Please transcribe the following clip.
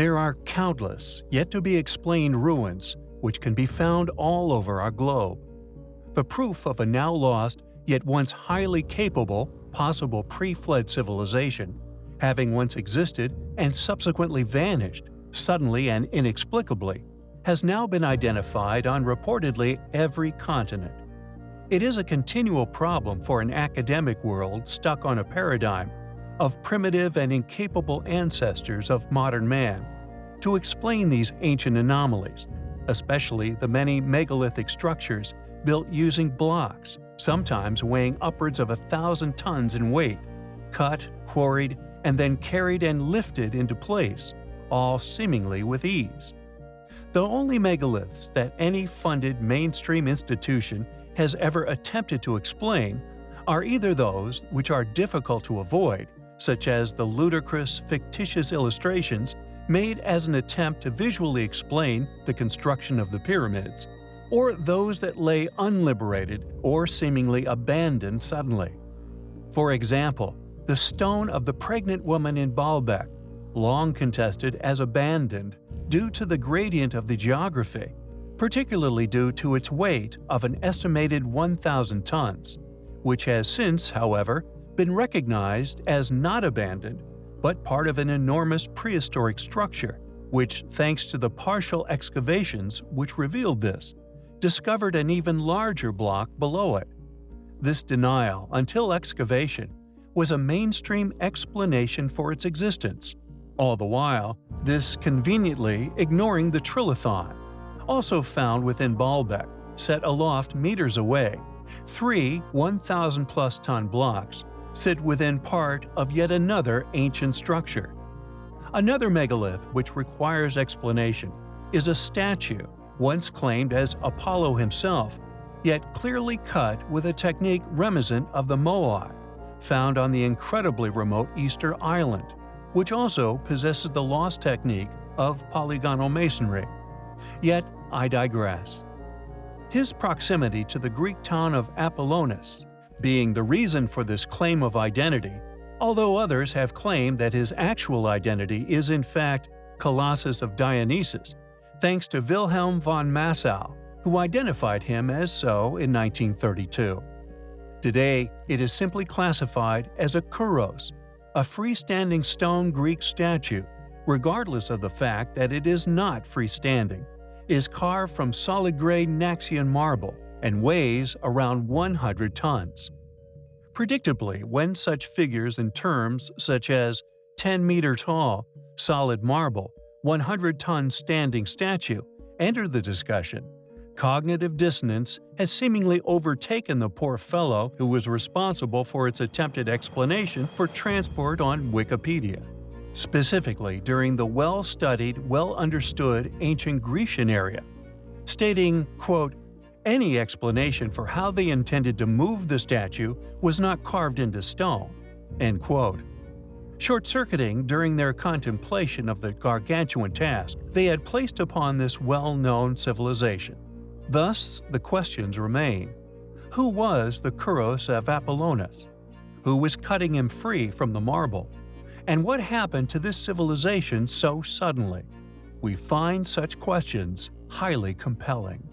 There are countless, yet to be explained ruins which can be found all over our globe. The proof of a now lost, yet once highly capable, possible pre-flood civilization, having once existed and subsequently vanished, suddenly and inexplicably, has now been identified on reportedly every continent. It is a continual problem for an academic world stuck on a paradigm of primitive and incapable ancestors of modern man to explain these ancient anomalies, especially the many megalithic structures built using blocks, sometimes weighing upwards of a thousand tons in weight, cut, quarried, and then carried and lifted into place, all seemingly with ease. The only megaliths that any funded mainstream institution has ever attempted to explain are either those which are difficult to avoid, such as the ludicrous, fictitious illustrations made as an attempt to visually explain the construction of the pyramids, or those that lay unliberated or seemingly abandoned suddenly. For example, the stone of the pregnant woman in Baalbek, long contested as abandoned due to the gradient of the geography, particularly due to its weight of an estimated 1,000 tons, which has since, however, been recognized as not abandoned, but part of an enormous prehistoric structure, which, thanks to the partial excavations which revealed this, discovered an even larger block below it. This denial, until excavation, was a mainstream explanation for its existence, all the while, this conveniently ignoring the trilithon, also found within Baalbek, set aloft meters away. Three 1,000-plus ton blocks sit within part of yet another ancient structure. Another megalith which requires explanation is a statue once claimed as Apollo himself, yet clearly cut with a technique reminiscent of the Moai, found on the incredibly remote Easter Island which also possesses the lost technique of polygonal masonry. Yet I digress. His proximity to the Greek town of Apollonius being the reason for this claim of identity, although others have claimed that his actual identity is in fact Colossus of Dionysus, thanks to Wilhelm von Massow, who identified him as so in 1932. Today, it is simply classified as a Kouros, a freestanding stone Greek statue, regardless of the fact that it is not freestanding, is carved from solid gray Naxian marble and weighs around 100 tons. Predictably, when such figures in terms such as 10 meter tall, solid marble, 100 ton standing statue enter the discussion, cognitive dissonance has seemingly overtaken the poor fellow who was responsible for its attempted explanation for transport on Wikipedia. Specifically during the well-studied, well-understood ancient Grecian area, stating, quote, any explanation for how they intended to move the statue was not carved into stone, end quote. Short-circuiting during their contemplation of the gargantuan task they had placed upon this well-known civilization. Thus, the questions remain. Who was the Kouros of Apollonius? Who was cutting him free from the marble? And what happened to this civilization so suddenly? We find such questions highly compelling.